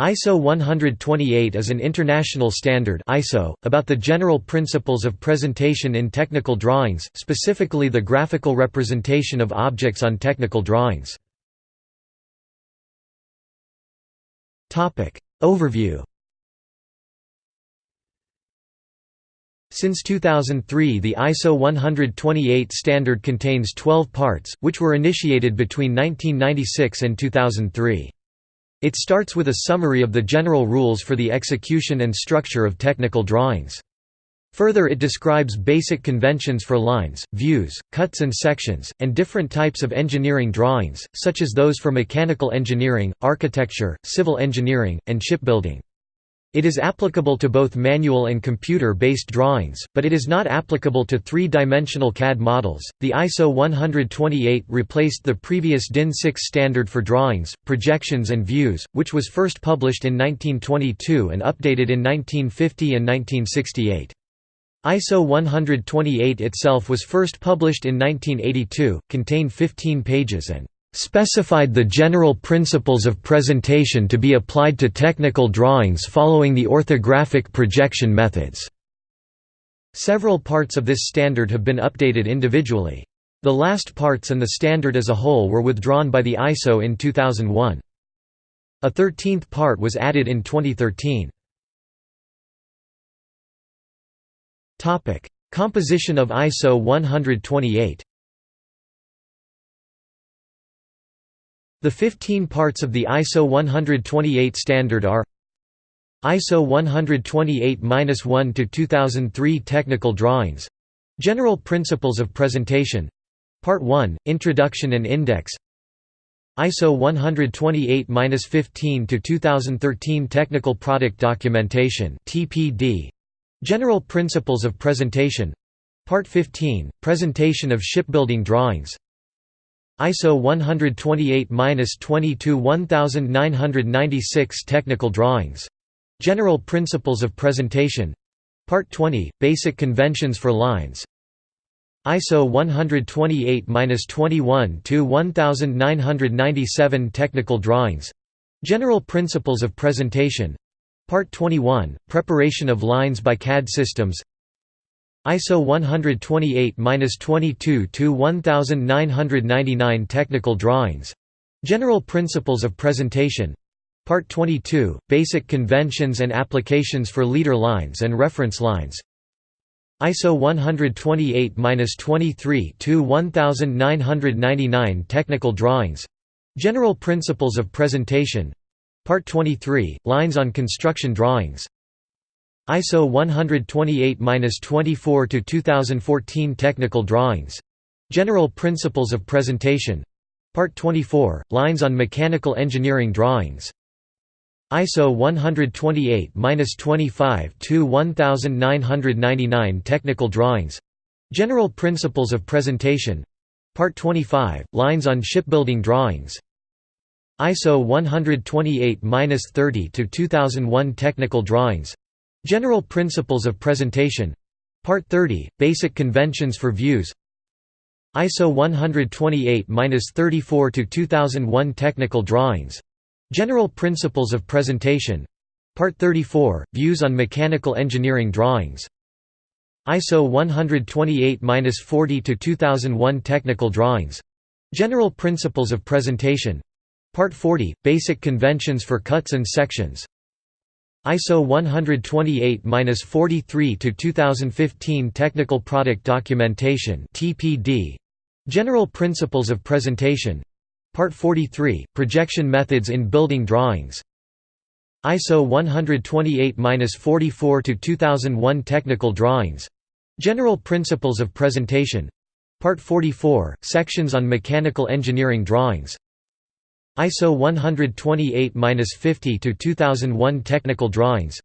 ISO 128 is an international standard ISO, about the general principles of presentation in technical drawings, specifically the graphical representation of objects on technical drawings. Overview Since 2003 the ISO 128 standard contains 12 parts, which were initiated between 1996 and 2003. It starts with a summary of the general rules for the execution and structure of technical drawings. Further it describes basic conventions for lines, views, cuts and sections, and different types of engineering drawings, such as those for mechanical engineering, architecture, civil engineering, and shipbuilding. It is applicable to both manual and computer-based drawings, but it is not applicable to three-dimensional CAD models. The ISO 128 replaced the previous DIN 6 standard for drawings, projections and views, which was first published in 1922 and updated in 1950 and 1968. ISO 128 itself was first published in 1982, contained 15 pages and specified the general principles of presentation to be applied to technical drawings following the orthographic projection methods. Several parts of this standard have been updated individually. The last parts and the standard as a whole were withdrawn by the ISO in 2001. A thirteenth part was added in 2013. Composition of ISO 128 The 15 parts of the ISO 128 standard are ISO 128-1 to 2003 Technical Drawings General Principles of Presentation Part 1 Introduction and Index ISO 128-15 to 2013 Technical Product Documentation TPD General Principles of Presentation Part 15 Presentation of Shipbuilding Drawings ISO 128-22-1996 Technical Drawings. General Principles of Presentation Part 20 – Basic Conventions for Lines ISO 128-21-1997 Technical Drawings. General Principles of Presentation Part 21 – Preparation of lines by CAD systems ISO 128-22-1999 Technical Drawings. General Principles of Presentation Part 22 – Basic Conventions and Applications for Leader Lines and Reference Lines ISO 128-23-1999 Technical Drawings. General Principles of Presentation Part 23 – Lines on Construction Drawings ISO 128-24 to 2014 Technical Drawings. General Principles of Presentation. Part 24 Lines on Mechanical Engineering Drawings. ISO 128-25 to 1999 Technical Drawings. General Principles of Presentation. Part 25 Lines on Shipbuilding Drawings. ISO 128-30 to 2001 Technical Drawings. General Principles of Presentation. Part 30 – Basic Conventions for Views. ISO 128-34-2001 Technical Drawings. General Principles of Presentation. Part 34 – Views on Mechanical Engineering Drawings. ISO 128-40-2001 Technical Drawings. General Principles of Presentation. Part 40 – Basic Conventions for Cuts and Sections ISO 128-43-2015 Technical Product Documentation (TPD). General Principles of Presentation. Part 43 Projection Methods in Building Drawings. ISO 128-44-2001 Technical Drawings. General Principles of Presentation. Part 44 Sections on Mechanical Engineering Drawings. ISO 128-50 to 2001 Technical Drawings.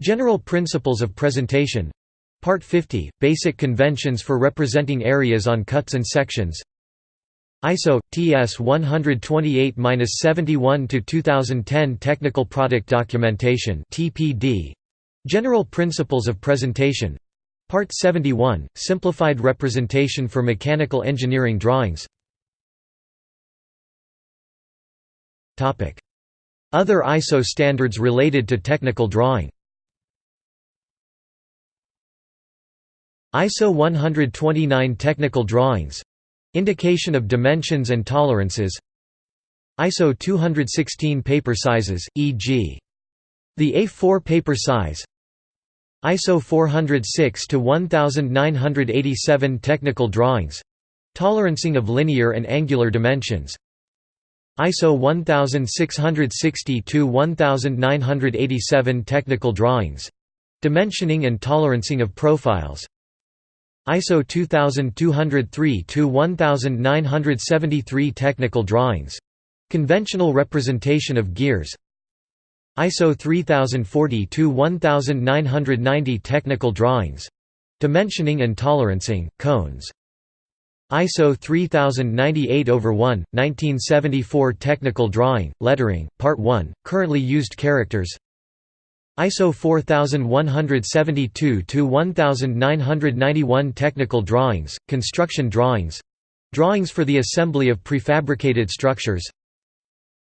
General Principles of Presentation. Part 50 Basic Conventions for Representing Areas on Cuts and Sections. ISO TS 128-71 to 2010 Technical Product Documentation (TPD). General Principles of Presentation. Part 71 Simplified Representation for Mechanical Engineering Drawings. Other ISO standards related to technical drawing. ISO 129 Technical Drawings. Indication of dimensions and tolerances. ISO 216 paper sizes, e.g. the A4 paper size. ISO 406 to 1987 technical drawings. Tolerancing of linear and angular dimensions ISO 1660-1987 technical drawings dimensioning and tolerancing of profiles ISO 2203-1973 technical drawings. Conventional representation of gears ISO 3040-1990 technical drawings. Dimensioning and tolerancing, cones. ISO 3098 over 1, 1974 technical drawing, lettering, Part 1, currently used characters. ISO 4172-1991 Technical drawings, construction drawings. Drawings for the assembly of prefabricated structures.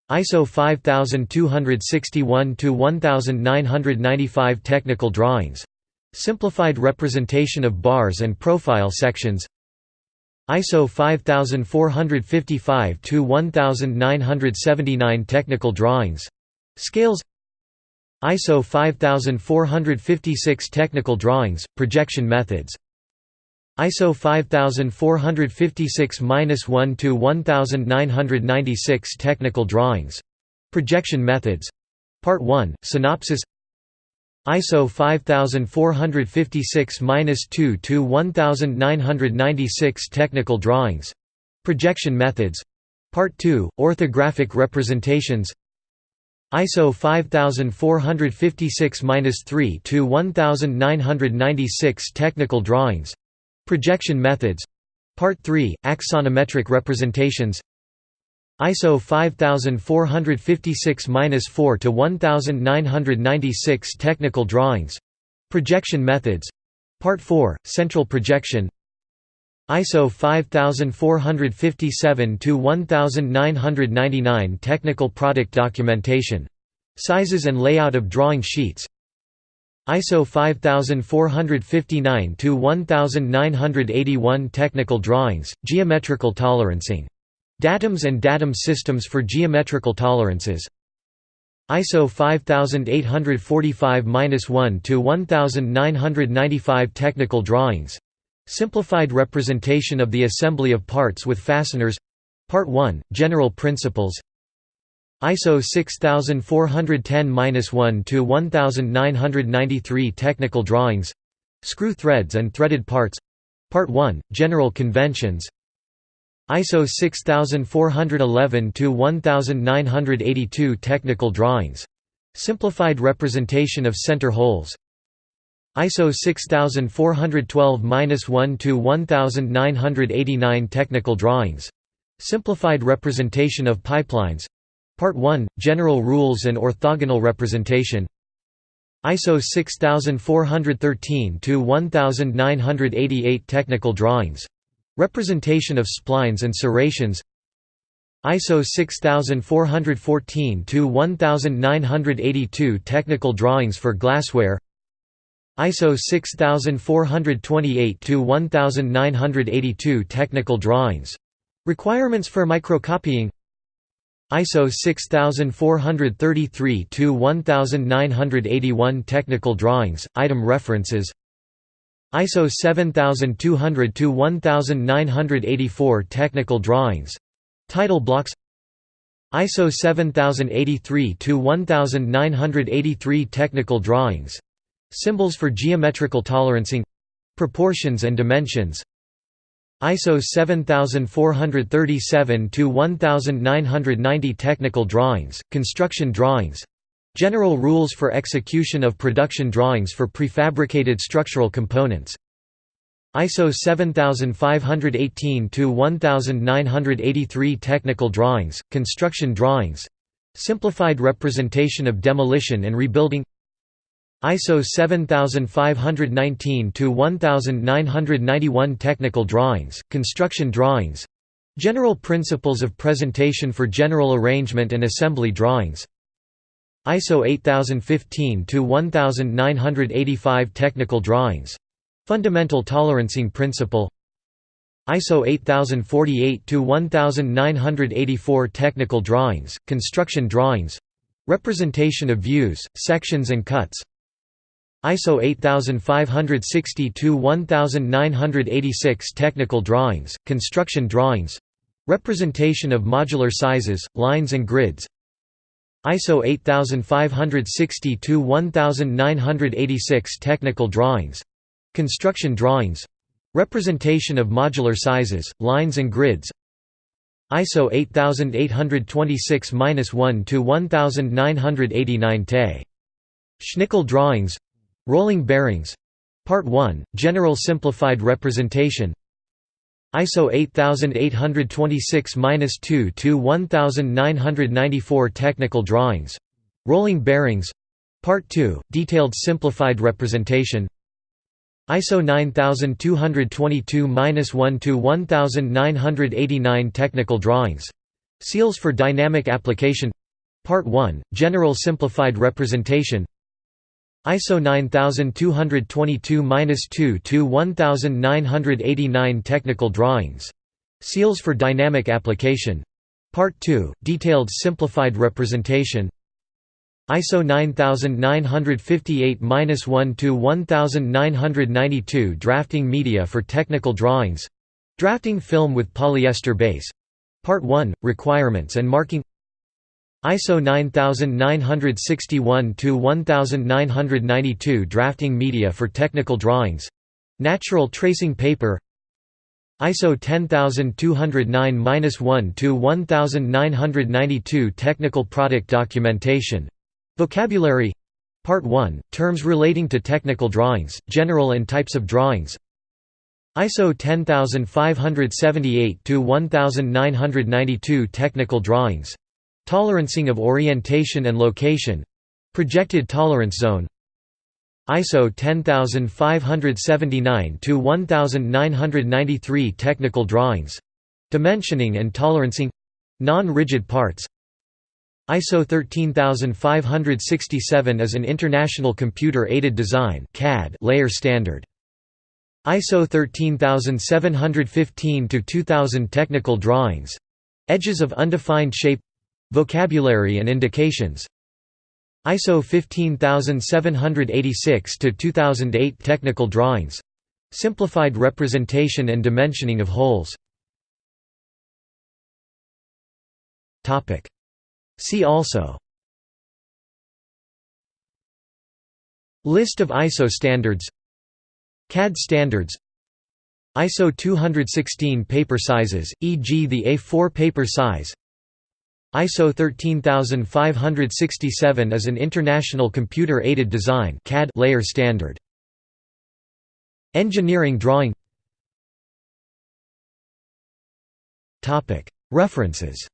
ISO 5261-1995 Technical drawings. Simplified representation of bars and profile sections ISO 5455-1979 Technical drawings. Scales. ISO 5456 Technical drawings, projection methods. ISO 5456-1 to 1996 Technical drawings. Projection methods. Part 1 synopsis ISO 5456-2 to 1996 Technical drawings. Projection methods. Part 2 orthographic representations. ISO 5456-3 to 1996 Technical drawings. Projection methods. Part 3 Axonometric representations ISO 5456-4 to 1996 Technical drawings. Projection methods. Part 4 Central projection. ISO 5457 to 1999 Technical product documentation. Sizes and layout of drawing sheets. ISO 5459 to 1981 Technical drawings, geometrical tolerancing. Datums and datum systems for geometrical tolerances. ISO 5845-1 to 1995 Technical drawings. Simplified representation of the assembly of parts with fasteners. Part 1, General Principles. ISO 6410-1 to 1993 Technical drawings. Screw threads and threaded parts. Part 1, General Conventions ISO 6411 to 1982 Technical drawings. Simplified representation of center holes. ISO 6412-1 to 1989 Technical drawings. Simplified representation of pipelines. Part 1 General rules and orthogonal representation. ISO 6413 to 1988 Technical drawings Representation of splines and serrations ISO 6414 to 1982 Technical drawings for glassware ISO 6428-1982 Technical drawings. Requirements for microcopying ISO 6433-1981 Technical drawings, item references ISO 7200-1984 Technical drawings. Title blocks. ISO 7083-1983 Technical drawings. Symbols for geometrical tolerancing. Proportions and dimensions. ISO 7437-1990 Technical drawings, construction drawings General rules for execution of production drawings for prefabricated structural components. ISO 7518-1983 Technical drawings, construction drawings. Simplified representation of demolition and rebuilding. ISO 7519-1991 Technical drawings, construction drawings. General principles of presentation for general arrangement and assembly drawings ISO 8015-1985 Technical Drawings. Fundamental Tolerancing Principle. ISO 8048-1984 Technical Drawings, Construction Drawings. Representation of views, sections and cuts. ISO 8560-1986 Technical Drawings, Construction Drawings. Representation of modular sizes, lines and grids ISO 8560-1986 Technical Drawings Construction Drawings Representation of modular sizes, lines and grids ISO 8826-1 to 1989 Te. Schnickel drawings Rolling bearings Part 1, General Simplified Representation ISO 8826-2 to 1994 Technical drawings. Rolling bearings. Part 2, Detailed Simplified Representation. ISO 9222-1 to 1989 Technical drawings. Seals for dynamic application. Part 1 General simplified representation ISO 9222-2 to 1989 Technical drawings. Seals for dynamic application. Part 2 Detailed simplified representation. ISO 9958-1 to 1992 Drafting media for technical drawings. Drafting film with polyester base. Part 1 Requirements and marking ISO 9961 to 1992 Drafting media for technical drawings. Natural tracing paper. ISO 10209-1 to 1992 Technical product documentation. Vocabulary. Part 1, Terms relating to technical drawings, general and types of drawings. ISO 10578-1992 Technical drawings Tolerancing of orientation and location. Projected tolerance zone. ISO 10579-1993 Technical drawings. Dimensioning and tolerancing. Non-rigid parts. ISO 13567 is an international computer-aided design (CAD) layer standard. ISO 13715-2000 Technical drawings. Edges of undefined shape Vocabulary and indications. ISO 15786-2008 Technical drawings. Simplified representation and dimensioning of holes See also. List of ISO standards. CAD standards. ISO 216 paper sizes, e.g. the A4 paper size ISO 13567 is an international computer-aided design CAD layer standard. Engineering drawing References